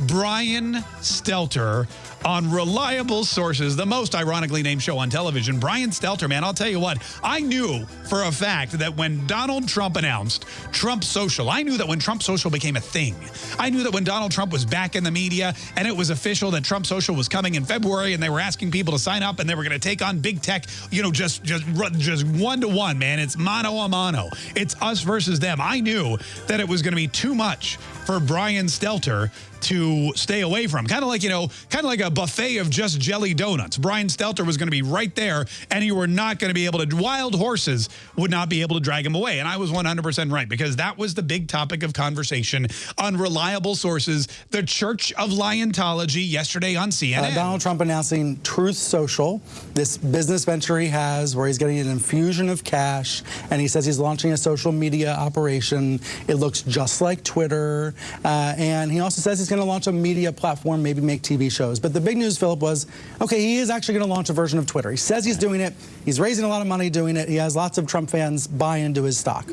Brian Stelter on reliable sources, the most ironically named show on television. Brian Stelter, man, I'll tell you what, I knew for a fact that when Donald Trump announced Trump Social, I knew that when Trump Social became a thing, I knew that when Donald Trump was back in the media and it was official that Trump Social was coming in February and they were asking people to sign up and they were going to take on big tech, you know, just just just one to one, man. It's mano a mano. It's us versus them. I knew that it was going to be too much for Brian Stelter to stay away from. Kind of like, you know, kind of like a buffet of just jelly donuts. Brian Stelter was going to be right there and you were not going to be able to, wild horses would not be able to drag him away. And I was 100% right because that was the big topic of conversation on reliable sources, the Church of Liontology yesterday on CNN. Uh, Donald Trump announcing Truth Social, this business venture he has where he's getting an infusion of cash and he says he's launching a social media operation. It looks just like Twitter. Uh, and he also says he's going to launch a media platform, maybe make TV shows. But the big news, Philip, was, okay, he is actually going to launch a version of Twitter. He says he's doing it. He's raising a lot of money doing it. He has lots of Trump fans buy into his stock.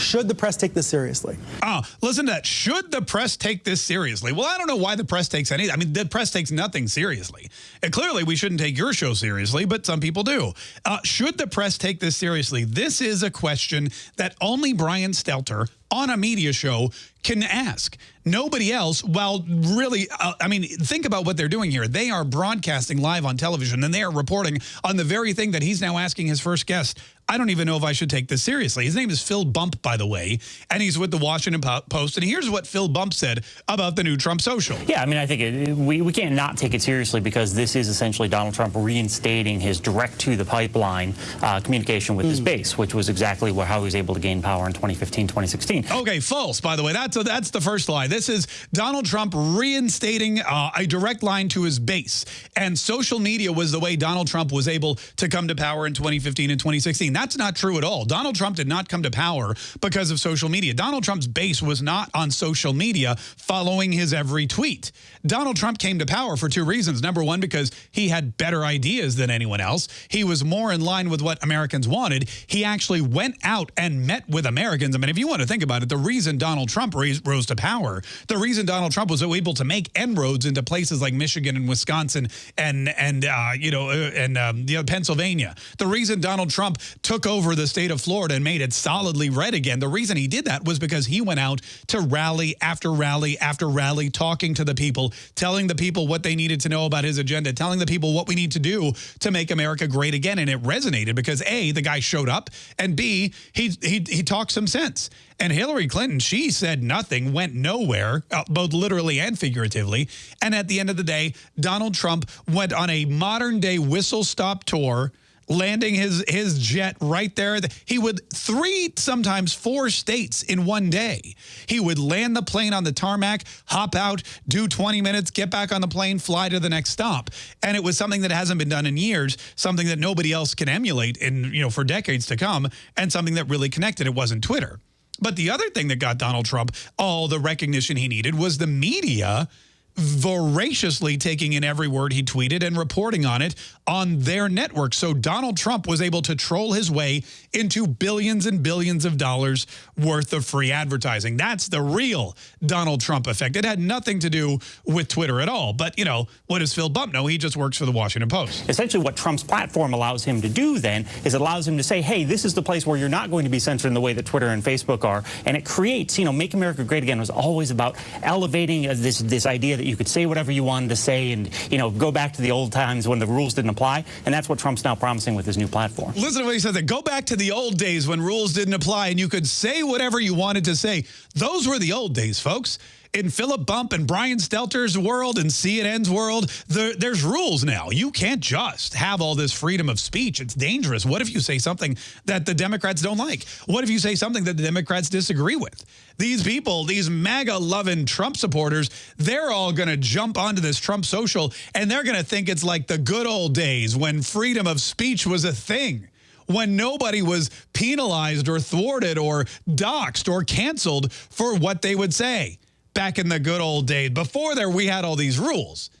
Should the press take this seriously? Oh, listen to that. Should the press take this seriously? Well, I don't know why the press takes any. I mean, the press takes nothing seriously. And clearly, we shouldn't take your show seriously, but some people do. Uh, should the press take this seriously? This is a question that only Brian Stelter on a media show can ask. Nobody else, well, really, uh, I mean, think about what they're doing here. They are broadcasting live on television, and they are reporting on the very thing that he's now asking his first guest. I don't even know if I should take this seriously. His name is Phil Bump, by the way, and he's with the Washington Post. And here's what Phil Bump said about the new Trump social. Yeah, I mean, I think it, we, we can't not take it seriously because this is essentially Donald Trump reinstating his direct to the pipeline uh, communication with mm. his base, which was exactly how he was able to gain power in 2015, 2016. Okay, false, by the way. That's, a, that's the first lie. This is Donald Trump reinstating uh, a direct line to his base. And social media was the way Donald Trump was able to come to power in 2015 and 2016. That's not true at all. Donald Trump did not come to power because of social media. Donald Trump's base was not on social media following his every tweet. Donald Trump came to power for two reasons. Number one, because he had better ideas than anyone else. He was more in line with what Americans wanted. He actually went out and met with Americans. I mean, if you want to think about it, the reason Donald Trump rose to power, the reason Donald Trump was able to make inroads into places like Michigan and Wisconsin and, and uh, you know, uh, and um, you know, Pennsylvania, the reason Donald Trump took over the state of Florida and made it solidly red again. The reason he did that was because he went out to rally after rally after rally, talking to the people, telling the people what they needed to know about his agenda, telling the people what we need to do to make America great again. And it resonated because A, the guy showed up, and B, he, he, he talked some sense. And Hillary Clinton, she said nothing, went nowhere, uh, both literally and figuratively. And at the end of the day, Donald Trump went on a modern day whistle stop tour landing his his jet right there. He would three, sometimes four states in one day. He would land the plane on the tarmac, hop out, do 20 minutes, get back on the plane, fly to the next stop. And it was something that hasn't been done in years, something that nobody else can emulate in, you know, for decades to come, and something that really connected. It wasn't Twitter. But the other thing that got Donald Trump all the recognition he needed was the media voraciously taking in every word he tweeted and reporting on it on their network. So Donald Trump was able to troll his way into billions and billions of dollars worth of free advertising. That's the real Donald Trump effect. It had nothing to do with Twitter at all. But, you know, what does Phil Bump know? He just works for the Washington Post. Essentially what Trump's platform allows him to do then is it allows him to say, hey, this is the place where you're not going to be censored in the way that Twitter and Facebook are. And it creates, you know, Make America Great Again was always about elevating this, this idea that you could say whatever you wanted to say and, you know, go back to the old times when the rules didn't apply. And that's what Trump's now promising with his new platform. Listen to what he said, that go back to the old days when rules didn't apply and you could say whatever you wanted to say. Those were the old days, folks in Philip Bump and Brian Stelter's world and CNN's world, there, there's rules now. You can't just have all this freedom of speech. It's dangerous. What if you say something that the Democrats don't like? What if you say something that the Democrats disagree with? These people, these MAGA-loving Trump supporters, they're all going to jump onto this Trump social, and they're going to think it's like the good old days when freedom of speech was a thing when nobody was penalized or thwarted or doxxed or canceled for what they would say back in the good old days. Before there, we had all these rules.